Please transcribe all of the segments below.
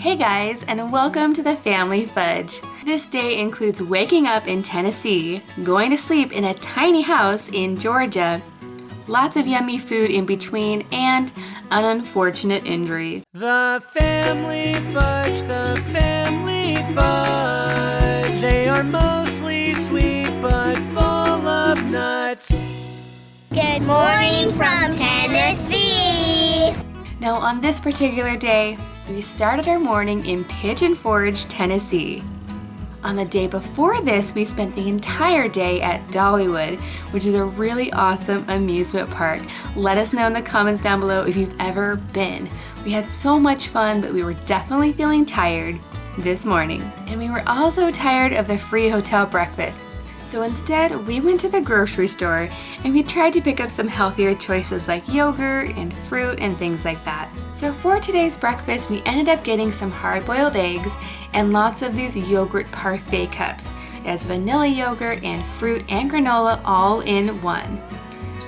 Hey guys, and welcome to the Family Fudge. This day includes waking up in Tennessee, going to sleep in a tiny house in Georgia, lots of yummy food in between, and an unfortunate injury. The Family Fudge, the Family Fudge. They are mostly sweet but full of nuts. Good morning from Tennessee. Now, on this particular day, we started our morning in Pigeon Forge, Tennessee. On the day before this, we spent the entire day at Dollywood, which is a really awesome amusement park. Let us know in the comments down below if you've ever been. We had so much fun, but we were definitely feeling tired this morning. And we were also tired of the free hotel breakfasts. So instead, we went to the grocery store and we tried to pick up some healthier choices like yogurt and fruit and things like that. So for today's breakfast, we ended up getting some hard-boiled eggs and lots of these yogurt parfait cups. It has vanilla yogurt and fruit and granola all in one.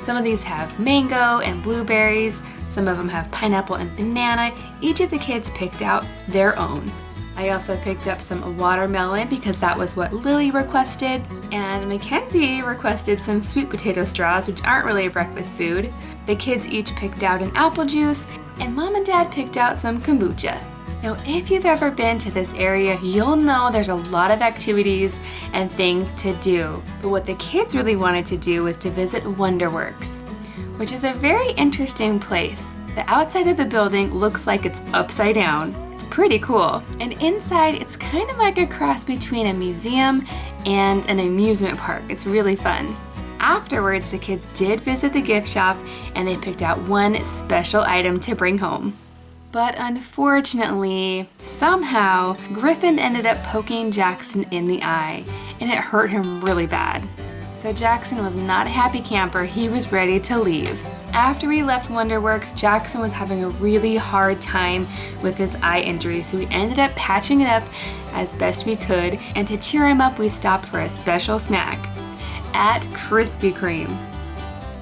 Some of these have mango and blueberries, some of them have pineapple and banana. Each of the kids picked out their own. I also picked up some watermelon because that was what Lily requested, and Mackenzie requested some sweet potato straws, which aren't really a breakfast food. The kids each picked out an apple juice, and mom and dad picked out some kombucha. Now, if you've ever been to this area, you'll know there's a lot of activities and things to do. But what the kids really wanted to do was to visit Wonderworks, which is a very interesting place. The outside of the building looks like it's upside down. Pretty cool. And inside, it's kind of like a cross between a museum and an amusement park. It's really fun. Afterwards, the kids did visit the gift shop and they picked out one special item to bring home. But unfortunately, somehow, Griffin ended up poking Jackson in the eye and it hurt him really bad. So Jackson was not a happy camper, he was ready to leave. After we left Wonderworks, Jackson was having a really hard time with his eye injury, so we ended up patching it up as best we could, and to cheer him up, we stopped for a special snack at Krispy Kreme.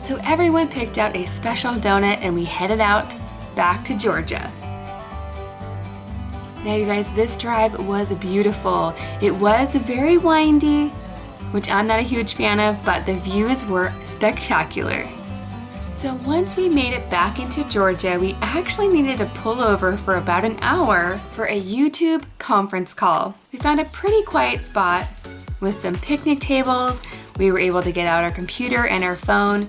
So everyone picked out a special donut and we headed out back to Georgia. Now you guys, this drive was beautiful. It was very windy, which I'm not a huge fan of, but the views were spectacular. So once we made it back into Georgia, we actually needed to pull over for about an hour for a YouTube conference call. We found a pretty quiet spot with some picnic tables. We were able to get out our computer and our phone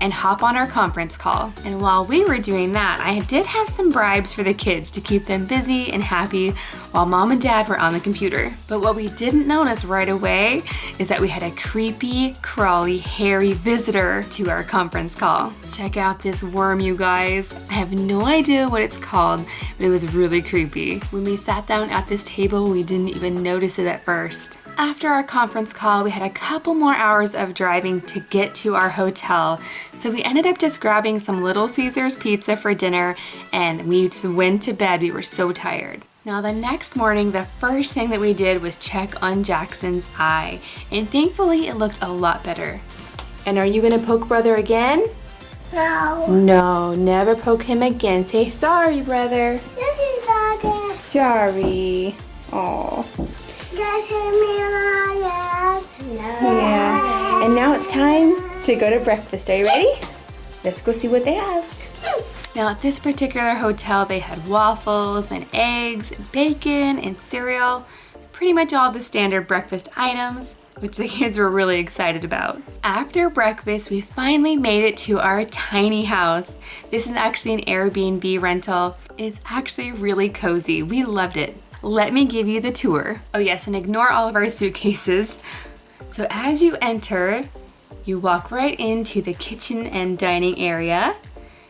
and hop on our conference call. And while we were doing that, I did have some bribes for the kids to keep them busy and happy while mom and dad were on the computer. But what we didn't notice right away is that we had a creepy, crawly, hairy visitor to our conference call. Check out this worm, you guys. I have no idea what it's called, but it was really creepy. When we sat down at this table, we didn't even notice it at first. After our conference call, we had a couple more hours of driving to get to our hotel. So we ended up just grabbing some Little Caesars pizza for dinner and we just went to bed. We were so tired. Now the next morning, the first thing that we did was check on Jackson's eye. And thankfully it looked a lot better. And are you gonna poke brother again? No. No, never poke him again. Say sorry, brother. Is Father. Sorry. Oh. To go to breakfast. Are you ready? Let's go see what they have. Now at this particular hotel, they had waffles and eggs, bacon and cereal, pretty much all the standard breakfast items which the kids were really excited about. After breakfast, we finally made it to our tiny house. This is actually an Airbnb rental. It's actually really cozy. We loved it. Let me give you the tour. Oh yes, and ignore all of our suitcases. So as you enter, you walk right into the kitchen and dining area.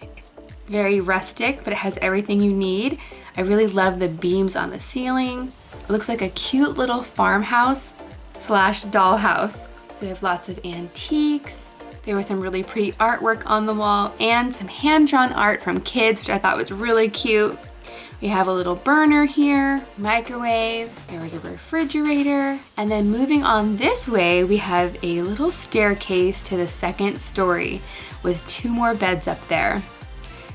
It's very rustic, but it has everything you need. I really love the beams on the ceiling. It looks like a cute little farmhouse slash dollhouse. So we have lots of antiques. There was some really pretty artwork on the wall and some hand-drawn art from kids, which I thought was really cute. We have a little burner here, microwave, there was a refrigerator, and then moving on this way, we have a little staircase to the second story with two more beds up there.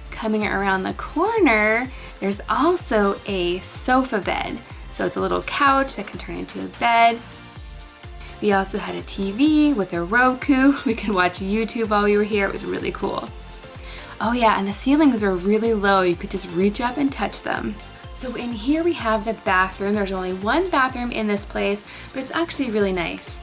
Coming around the corner, There's also a sofa bed. So it's a little couch that can turn into a bed. We also had a TV with a Roku. We could watch YouTube while we were here. It was really cool. Oh yeah, and the ceilings were really low. You could just reach up and touch them. So in here we have the bathroom. There's only one bathroom in this place, but it's actually really nice.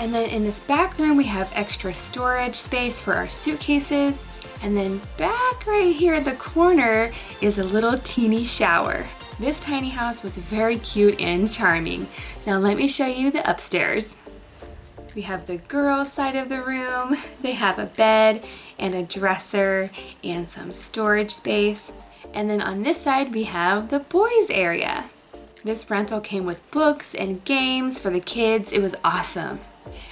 And then in this back room, we have extra storage space for our suitcases. And then back right here at the corner is a little teeny shower. This tiny house was very cute and charming. Now let me show you the upstairs. We have the girls side of the room. They have a bed and a dresser and some storage space. And then on this side, we have the boys area. This rental came with books and games for the kids. It was awesome.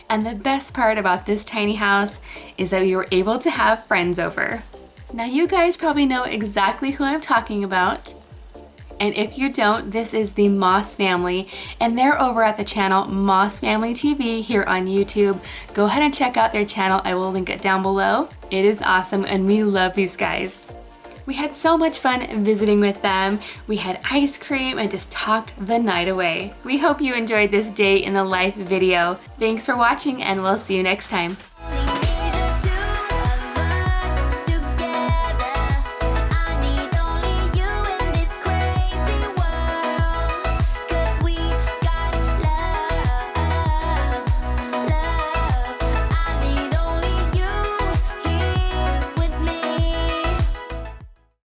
And the best part about this tiny house is that we were able to have friends over. Now you guys probably know exactly who I'm talking about. And if you don't, this is the Moss family, and they're over at the channel Moss Family TV here on YouTube. Go ahead and check out their channel. I will link it down below. It is awesome, and we love these guys. We had so much fun visiting with them. We had ice cream and just talked the night away. We hope you enjoyed this day in the life video. Thanks for watching, and we'll see you next time.